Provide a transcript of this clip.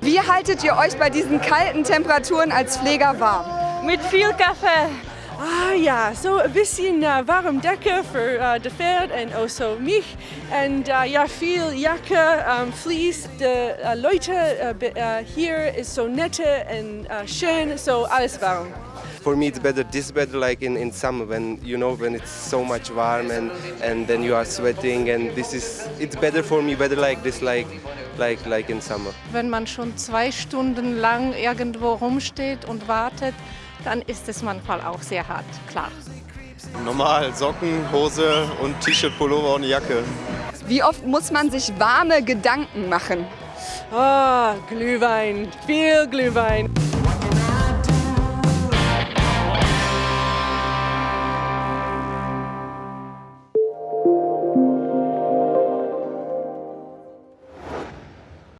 Wie haltet ihr euch bei diesen kalten Temperaturen als Pfleger warm? Mit viel Kaffee. Ah ja, so ein bisschen uh, warm Decke für uh, das Pferd und also mich. Und uh, ja, viel Jacke, um, Fleece. Die uh, Leute uh, hier ist so nette und uh, schön, so alles warm. For me, it's better. This is better, like in, in summer when you know when it's so much warm and and then you are sweating and this is it's better for me. Better like this, like like like in summer. Wenn man schon zwei Stunden lang irgendwo rumsteht und wartet, dann ist es manchmal auch sehr hart, klar. Normal, Socken, Hose und T-Shirt, Pullover und Jacke. Wie oft muss man sich warme Gedanken machen? Ah, Glühwein, viel Glühwein.